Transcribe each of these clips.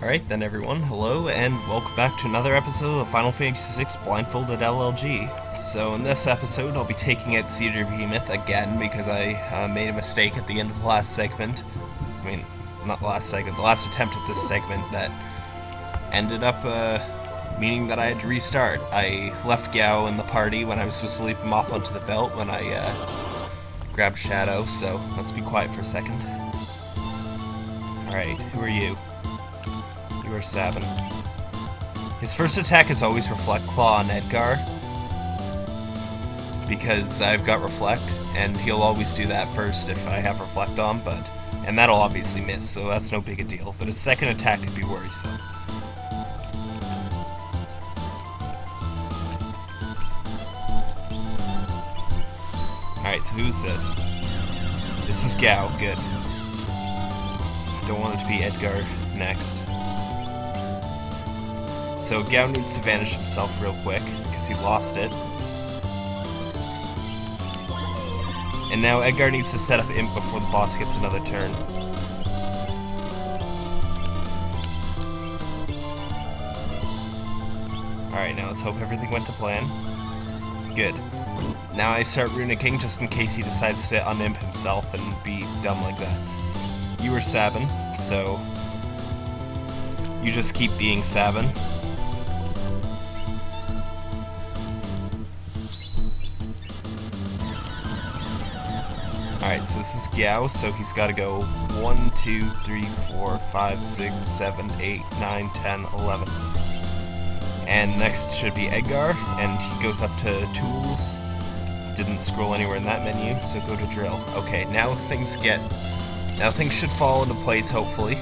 Alright then everyone, hello and welcome back to another episode of Final Fantasy VI Blindfolded LLG. So in this episode I'll be taking out Cedar Behemoth again because I uh, made a mistake at the end of the last segment. I mean, not the last segment, the last attempt at this segment that ended up uh, meaning that I had to restart. I left Gau in the party when I was supposed to leave him off onto the belt when I uh, grabbed Shadow, so let's be quiet for a second. Alright, who are you? You are Sabin. His first attack is always Reflect Claw on Edgar. Because I've got Reflect, and he'll always do that first if I have Reflect on, but... And that'll obviously miss, so that's no big a deal. But his second attack could be worrisome. Alright, so who's this? This is Gau, good. Don't want it to be Edgar next. So Gau needs to vanish himself real quick, because he lost it. And now Edgar needs to set up Imp before the boss gets another turn. Alright, now let's hope everything went to plan. Good. Now I start Runicking just in case he decides to unimp himself and be dumb like that. You were Sabin, so you just keep being Sabin. Alright, so this is Gau, so he's got to go 1, 2, 3, 4, 5, 6, 7, 8, 9, 10, 11. And next should be Edgar, and he goes up to Tools. Didn't scroll anywhere in that menu, so go to Drill. Okay, now things get... Now things should fall into place, hopefully.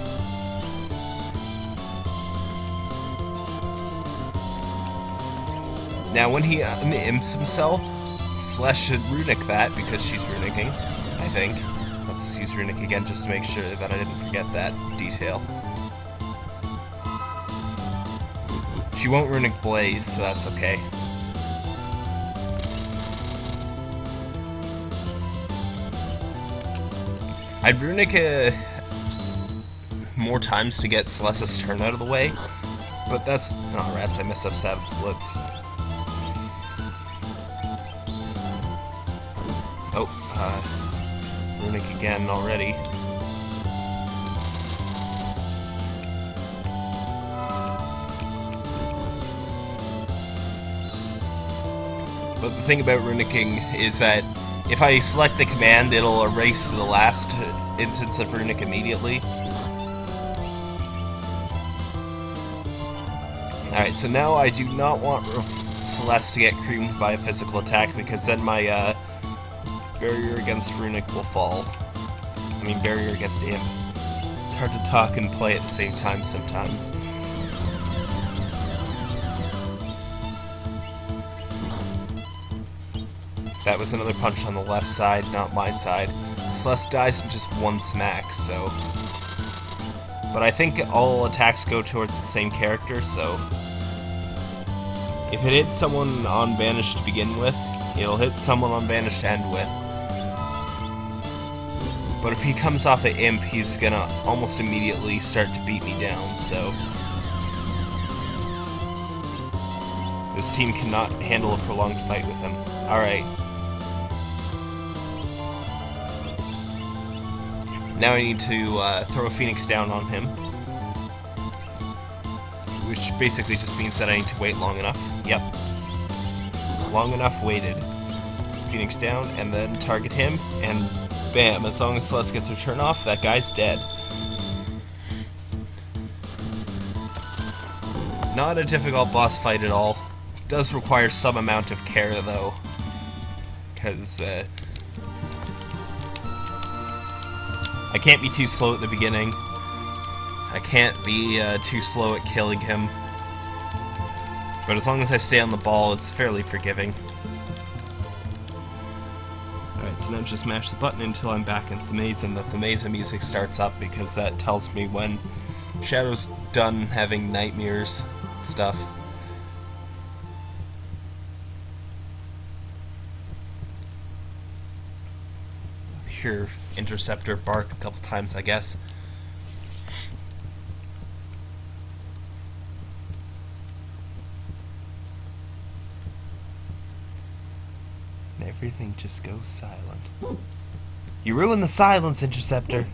Now when he uh, imps himself, Slash should runic that, because she's runicking. I think. Let's use Runic again just to make sure that I didn't forget that detail. She won't Runic Blaze, so that's okay. I'd Runic uh, more times to get Celes's turn out of the way, but that's... Oh, rats, I messed up Savage Splits. Again already. But the thing about runicking is that if I select the command, it'll erase the last instance of runic immediately. Alright, so now I do not want Celes to get creamed by a physical attack because then my uh, barrier against Runic will fall. Mean, barrier against Imp. It's hard to talk and play at the same time sometimes. That was another punch on the left side, not my side. Celes dies in just one smack, so... But I think all attacks go towards the same character, so... If it hits someone on Banished to begin with, it'll hit someone on Banished to end with. But if he comes off an Imp, he's gonna almost immediately start to beat me down, so... This team cannot handle a prolonged fight with him. Alright. Now I need to uh, throw a Phoenix down on him. Which basically just means that I need to wait long enough. Yep. Long enough waited. Phoenix down, and then target him, and bam, as long as Celes gets her turn off, that guy's dead. Not a difficult boss fight at all. Does require some amount of care, though. Because, uh, I can't be too slow at the beginning. I can't be uh, too slow at killing him. But as long as I stay on the ball, it's fairly forgiving. Alright, so now just mash the button until I'm back in Thamasa and the Thamasa music starts up because that tells me when Shadow's done having nightmares stuff. Hear Interceptor bark a couple times, I guess. Everything just goes silent. You ruined the silence, Interceptor!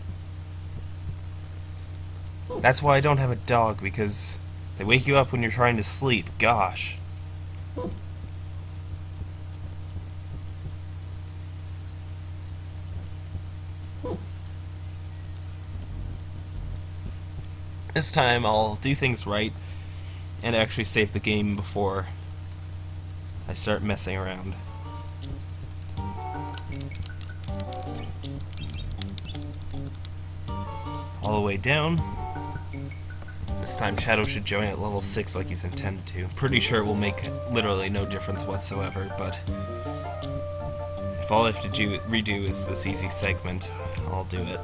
That's why I don't have a dog, because they wake you up when you're trying to sleep. Gosh. This time I'll do things right and actually save the game before I start messing around. All the way down. This time Shadow should join at level 6 like he's intended to. Pretty sure it will make literally no difference whatsoever, but if all I have to do redo is this easy segment, I'll do it.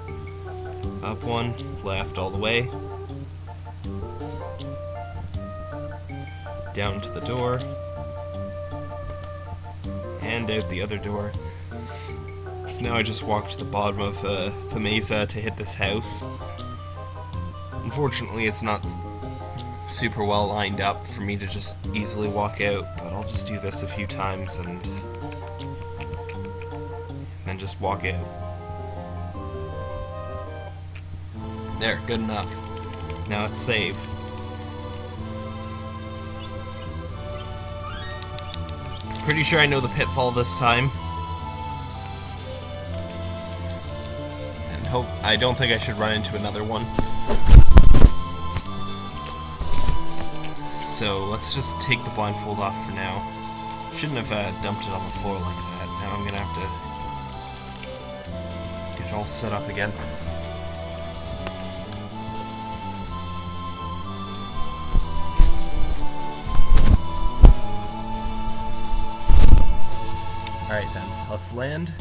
Up one, left all the way, down to the door, and out the other door. So now I just walk to the bottom of uh, the mesa to hit this house. Unfortunately, it's not super well lined up for me to just easily walk out, but I'll just do this a few times and then just walk out. There, good enough. Now it's saved. Pretty sure I know the pitfall this time. Hope I don't think I should run into another one. So let's just take the blindfold off for now. Shouldn't have uh, dumped it on the floor like that. Now I'm gonna have to get it all set up again. Alright then, let's land.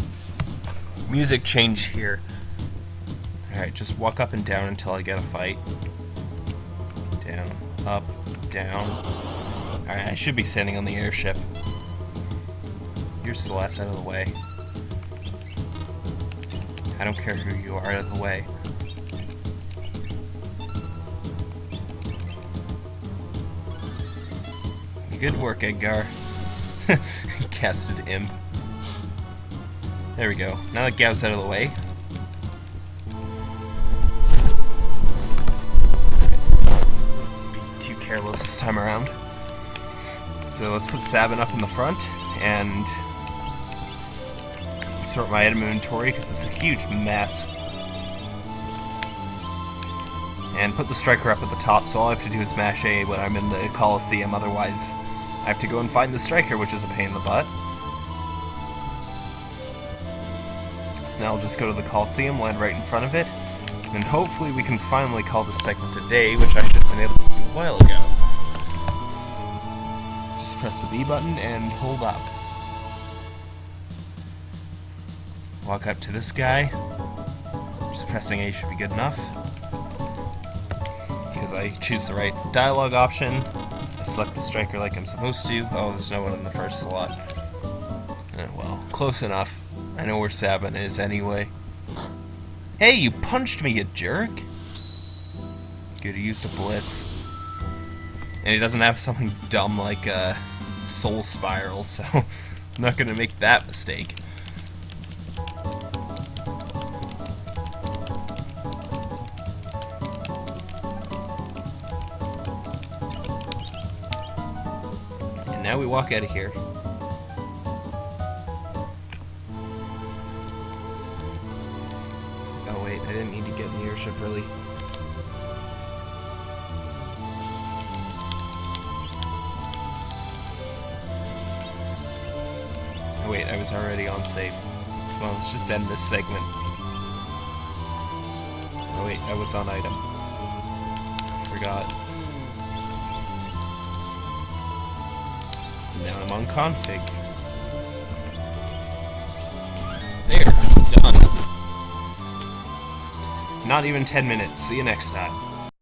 Music change here. Alright, just walk up and down until I get a fight. Down, up, down. Alright, I should be standing on the airship. You're Celes out of the way. I don't care who you are, out of the way. Good work, Edgar. Casted imp. There we go. Now that Gau's out of the way. Careless this time around. So let's put Sabin up in the front and sort my item inventory because it's a huge mess. And put the striker up at the top, so all I have to do is mash A when I'm in the Coliseum, otherwise I have to go and find the striker, which is a pain in the butt. So now I'll just go to the Coliseum, land right in front of it, and hopefully we can finally call this segment a day, which I should have been able to do a while ago. Just press the B button and hold up. Walk up to this guy. Just pressing A should be good enough. Because I choose the right dialogue option. I select the striker like I'm supposed to. Oh, there's no one in the first slot. Eh, well, close enough. I know where Sabin is anyway. Hey, you punched me, you jerk! Good used a blitz. And he doesn't have something dumb like a uh, soul spiral, so I'm not gonna make that mistake. And now we walk out of here. Oh, airship, really. Oh wait, I was already on save. Well, let's just end this segment. Oh wait, I was on item. Forgot. Now I'm on config. There, done. Not even 10 minutes. See you next time.